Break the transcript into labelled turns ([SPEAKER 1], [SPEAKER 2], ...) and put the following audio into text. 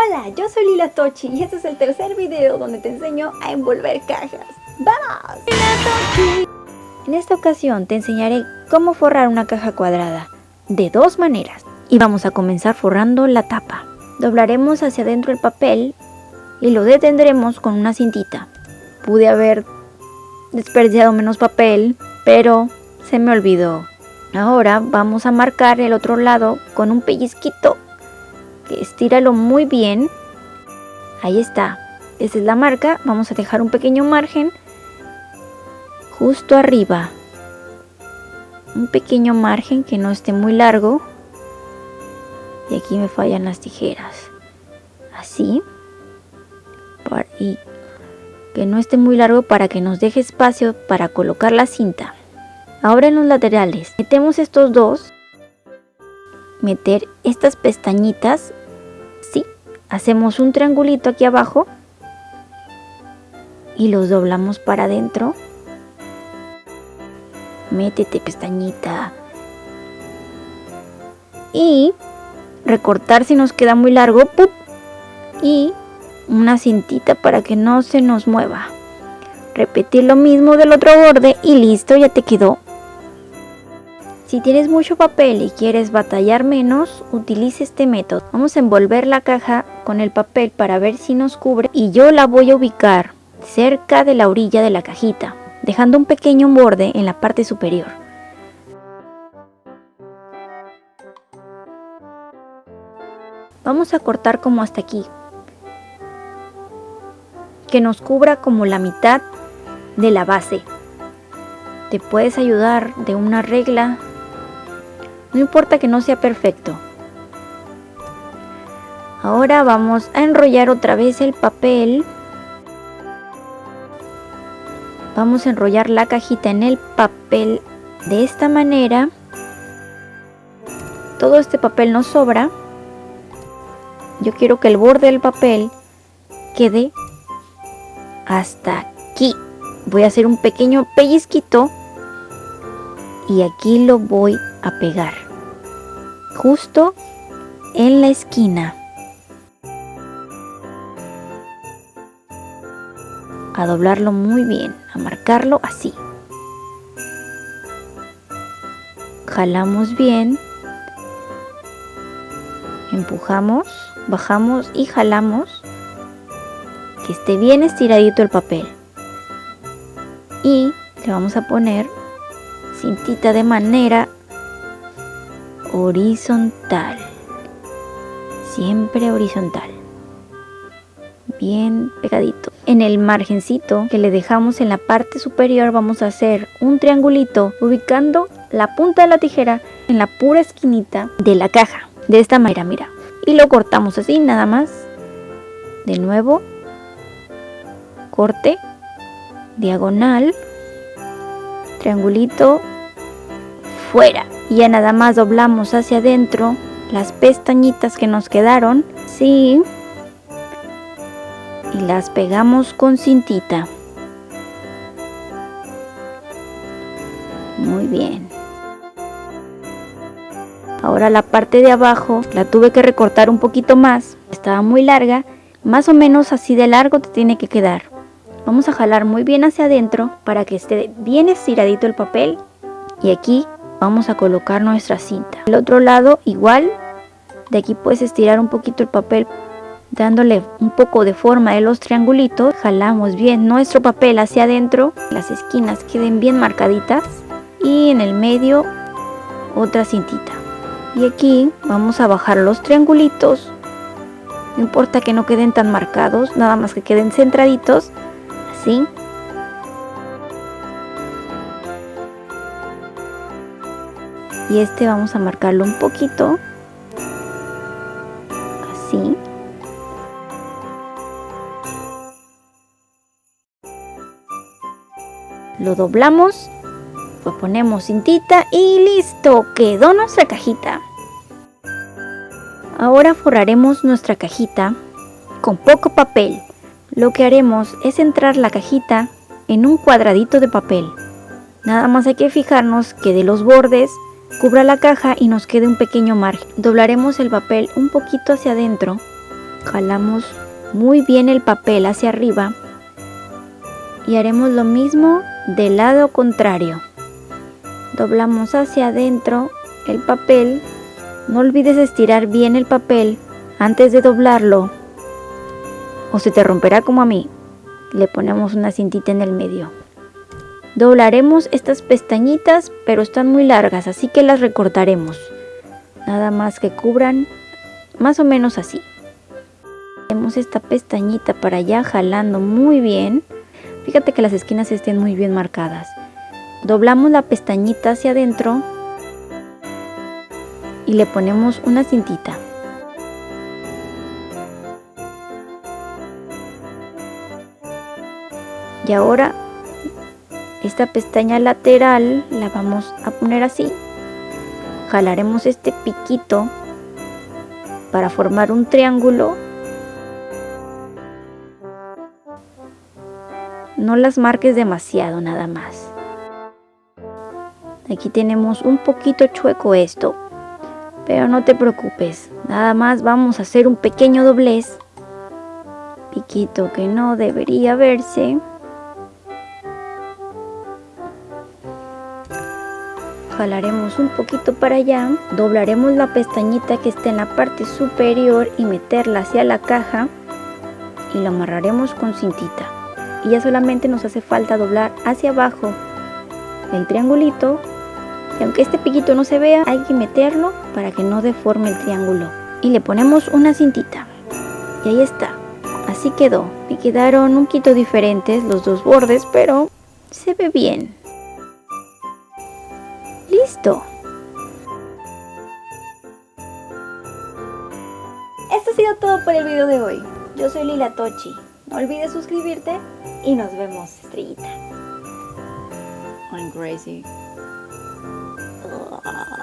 [SPEAKER 1] Hola, yo soy Lila Tochi y este es el tercer video donde te enseño a envolver cajas. ¡Vamos! En esta ocasión te enseñaré cómo forrar una caja cuadrada de dos maneras y vamos a comenzar forrando la tapa. Doblaremos hacia adentro el papel y lo detendremos con una cintita. Pude haber desperdiciado menos papel, pero se me olvidó. Ahora vamos a marcar el otro lado con un pellizquito estíralo muy bien. Ahí está. Esa es la marca. Vamos a dejar un pequeño margen justo arriba. Un pequeño margen que no esté muy largo. Y aquí me fallan las tijeras. Así. Y que no esté muy largo para que nos deje espacio para colocar la cinta. Ahora en los laterales metemos estos dos meter estas pestañitas hacemos un triangulito aquí abajo y los doblamos para adentro. Métete pestañita. Y recortar si nos queda muy largo y una cintita para que no se nos mueva. Repetir lo mismo del otro borde y listo ya te quedó si tienes mucho papel y quieres batallar menos, utilice este método. Vamos a envolver la caja con el papel para ver si nos cubre y yo la voy a ubicar cerca de la orilla de la cajita, dejando un pequeño borde en la parte superior. Vamos a cortar como hasta aquí, que nos cubra como la mitad de la base. Te puedes ayudar de una regla no importa que no sea perfecto. Ahora vamos a enrollar otra vez el papel. Vamos a enrollar la cajita en el papel de esta manera. Todo este papel nos sobra. Yo quiero que el borde del papel quede hasta aquí. Voy a hacer un pequeño pellizquito y aquí lo voy a pegar. Justo en la esquina. A doblarlo muy bien a marcarlo así. Jalamos bien. Empujamos bajamos y jalamos. Que esté bien estiradito el papel. Y le vamos a poner cintita de manera horizontal. Siempre horizontal. Bien pegadito. En el margencito que le dejamos en la parte superior vamos a hacer un triangulito ubicando la punta de la tijera en la pura esquinita de la caja. De esta manera mira. Y lo cortamos así nada más. De nuevo. Corte. Diagonal. Triangulito. Fuera y ya nada más doblamos hacia adentro las pestañitas que nos quedaron sí y las pegamos con cintita muy bien ahora la parte de abajo la tuve que recortar un poquito más estaba muy larga más o menos así de largo te tiene que quedar Vamos a jalar muy bien hacia adentro para que esté bien estiradito el papel. Y aquí vamos a colocar nuestra cinta. El otro lado igual. De aquí puedes estirar un poquito el papel dándole un poco de forma de los triangulitos. Jalamos bien nuestro papel hacia adentro. Las esquinas queden bien marcaditas. Y en el medio otra cintita. Y aquí vamos a bajar los triangulitos. No importa que no queden tan marcados, nada más que queden centraditos y este vamos a marcarlo un poquito así. Lo doblamos lo ponemos cintita y listo quedó nuestra cajita. Ahora forraremos nuestra cajita con poco papel. Lo que haremos es centrar la cajita en un cuadradito de papel. Nada más hay que fijarnos que de los bordes cubra la caja y nos quede un pequeño margen. Doblaremos el papel un poquito hacia adentro jalamos muy bien el papel hacia arriba y haremos lo mismo del lado contrario. Doblamos hacia adentro el papel. No olvides estirar bien el papel antes de doblarlo o se te romperá como a mí. Le ponemos una cintita en el medio. Doblaremos estas pestañitas, pero están muy largas, así que las recortaremos. Nada más que cubran más o menos así. Hacemos esta pestañita para allá jalando muy bien. Fíjate que las esquinas estén muy bien marcadas. Doblamos la pestañita hacia adentro y le ponemos una cintita. Y ahora esta pestaña lateral la vamos a poner así. Jalaremos este piquito para formar un triángulo. No las marques demasiado nada más. Aquí tenemos un poquito chueco esto, pero no te preocupes. Nada más vamos a hacer un pequeño doblez. Piquito que no debería verse. Jalaremos un poquito para allá, doblaremos la pestañita que está en la parte superior y meterla hacia la caja y lo amarraremos con cintita. Y ya solamente nos hace falta doblar hacia abajo el triangulito y aunque este piquito no se vea, hay que meterlo para que no deforme el triángulo. Y le ponemos una cintita. Y ahí está. Así quedó. Me quedaron un poquito diferentes los dos bordes, pero se ve bien. Esto ha sido todo por el video de hoy. Yo soy Lila Tochi. No olvides suscribirte y nos vemos, estrellita.
[SPEAKER 2] I'm crazy.